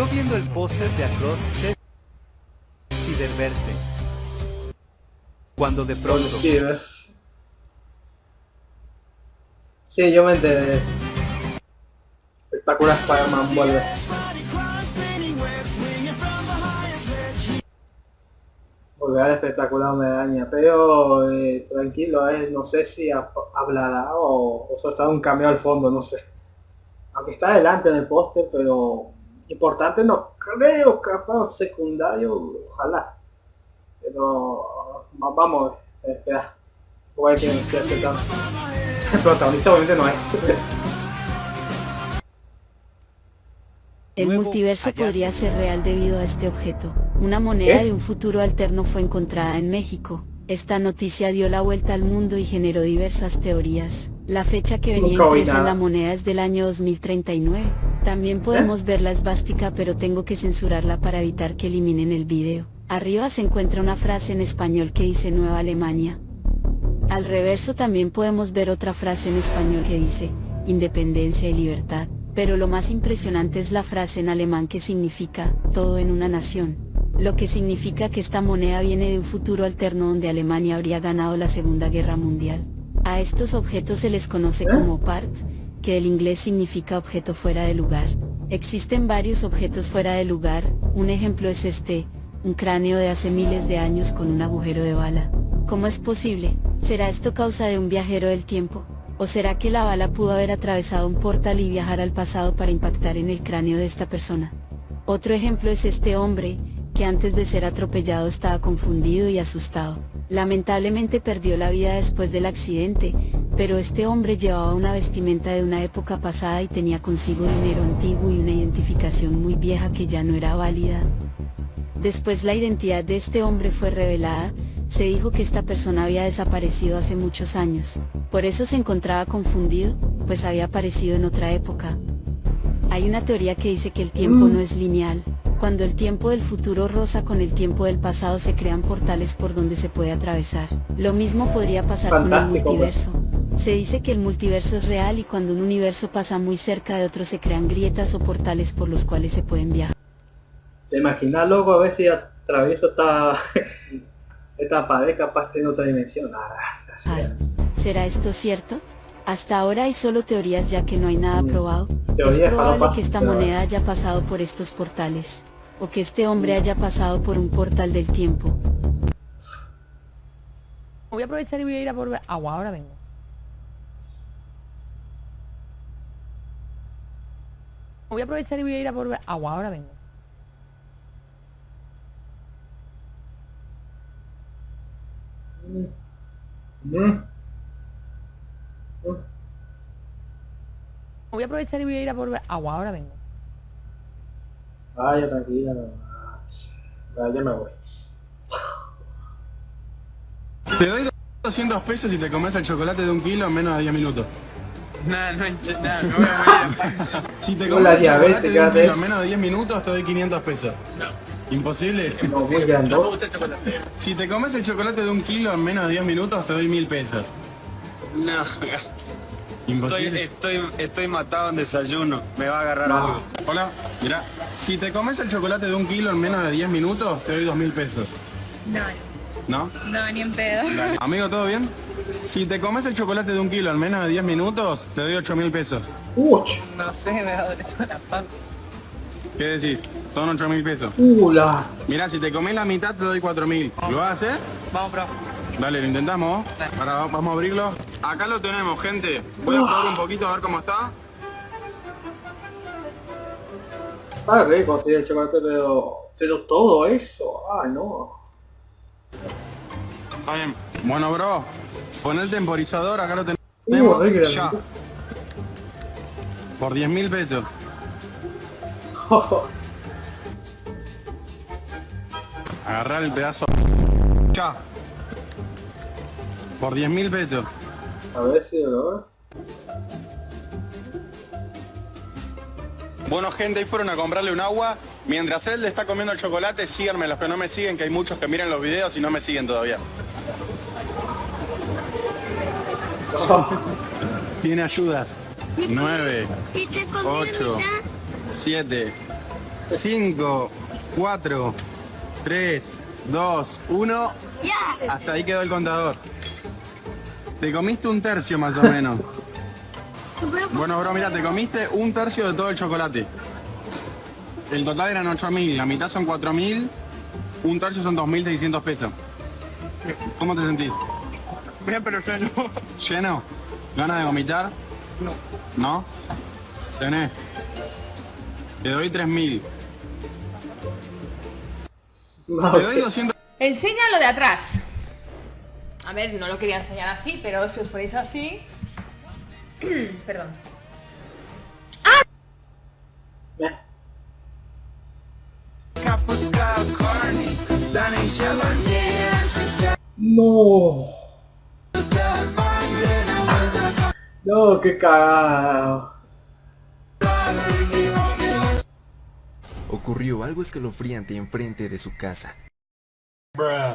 Yo viendo el póster de Across Spider-Verse. Cuando de pronto... Sí, yo me enteré. Espectacular Spider-Man vuelve. Volver al espectacular me daña, pero eh, tranquilo, eh, no sé si ha- hablará o, o solo está un cambio al fondo, no sé. Aunque está adelante en el póster, pero importante no creo, capaz secundario, ojalá. Pero va- vamos, a ver, espera. Voy a que no sea ese tanto. El protagonista obviamente no es. El multiverso podría ser real debido a este objeto. Una moneda ¿Qué? de un futuro alterno fue encontrada en México. Esta noticia dio la vuelta al mundo y generó diversas teorías. La fecha que venía impresa en la moneda es del año 2039. También podemos ver la esvástica pero tengo que censurarla para evitar que eliminen el video. Arriba se encuentra una frase en español que dice Nueva Alemania. Al reverso también podemos ver otra frase en español que dice, independencia y libertad, pero lo más impresionante es la frase en alemán que significa, todo en una nación, lo que significa que esta moneda viene de un futuro alterno donde Alemania habría ganado la Segunda Guerra Mundial. A estos objetos se les conoce ¿Eh? como part, que del inglés significa objeto fuera de lugar. Existen varios objetos fuera de lugar, un ejemplo es este, un cráneo de hace miles de años con un agujero de bala. ¿Cómo es posible? ¿Será esto causa de un viajero del tiempo? ¿O será que la bala pudo haber atravesado un portal y viajar al pasado para impactar en el cráneo de esta persona? Otro ejemplo es este hombre, que antes de ser atropellado estaba confundido y asustado. Lamentablemente perdió la vida después del accidente, pero este hombre llevaba una vestimenta de una época pasada y tenía consigo dinero antiguo y una identificación muy vieja que ya no era válida. Después la identidad de este hombre fue revelada, se dijo que esta persona había desaparecido hace muchos años. Por eso se encontraba confundido, pues había aparecido en otra época. Hay una teoría que dice que el tiempo Mm. no es lineal. Cuando el tiempo del futuro roza con el tiempo del pasado se crean portales por donde se puede atravesar. Lo mismo podría pasar con el multiverso. Se dice que el multiverso es real y cuando un universo pasa muy cerca de otro se crean grietas o portales por los cuales se pueden viajar. ¿Te imaginas luego a ver si atravieso esta, esta pared capaz de otra dimensión? Ah, Ay. ¿Será esto cierto? Hasta ahora hay solo teorías ya que no hay nada Mm. probado. Teoría es probable que esta moneda haya pasado por estos portales, o que este hombre haya pasado por un portal del tiempo. Voy a aprovechar y voy a ir a por agua, ahora vengo. Voy a aprovechar y voy a ir a por agua, ahora vengo. Voy a aprovechar y voy a ir a por agua, ahora vengo. Vaya, tranquila. no. Ah, Ya, ya me voy. Te doy 200 pesos y te comes el chocolate de un kilo en menos de 10 minutos. Nada, no hay ch- nada, me voy a morir. Si te Hola, comes el chocolate diabética, de un kilo ¿ves? en menos de 10 minutos, te doy 500 pesos. Imposible. No, muy grande. No me gusta el chocolate. Si te comes el chocolate de un kilo en menos de 10 minutos, te doy 1000 pesos. No, estoy, Imposible. estoy, estoy matado en desayuno. Me va a agarrar No. algo. Hola, mira. Si te comes el chocolate de un kilo en menos de 10 minutos, te doy 2000 pesos. No, ¿No? no, ni en pedo. Amigo, ¿todo bien? Si te comes el chocolate de un kilo en menos de 10 minutos, te doy 8000 pesos. Uch, No sé, me va a doler la panza. ¿Qué decís? Son 8000 pesos. uh, la. Mira, si te comes la mitad, te doy 4000. ¿Lo vas a hacer? Vamos, bro. Dale, lo intentamos. Ahora va- vamos a abrirlo. Acá lo tenemos, gente. Voy a probar un poquito a ver cómo está. Está rico, sí, el chocolate, pero. Pero todo eso. Ay, no. Está bien. Bueno, bro. Pon el temporizador, acá lo tenemos. ya. Por 10 mil pesos. Agarrar el pedazo. Ya. Por 10 mil pesos. A ver si lo Bueno gente, ahí fueron a comprarle un agua. Mientras él le está comiendo el chocolate, síganme los que no me siguen, que hay muchos que miran los videos y no me siguen todavía. Tiene ayudas. 9, 8, 7, 5, 4, 3, 2, 1. Hasta ahí quedó el contador. Te comiste un tercio más o menos. Bueno, bro, mira, te comiste un tercio de todo el chocolate. El total eran 8.000, la mitad son 4.000, un tercio son 2.600 pesos. ¿Cómo te sentís? Mira, pero yo no. ¿Lleno? ¿Ganas de vomitar? No. ¿No? Tenés. Te doy 3.000. No, Te doy 200. Enséñalo de atrás. A ver, no lo quería enseñar así, pero si os ponéis así... Perdón. eh, No. No, qué cagado. Ocurrió algo escalofriante enfrente de su casa.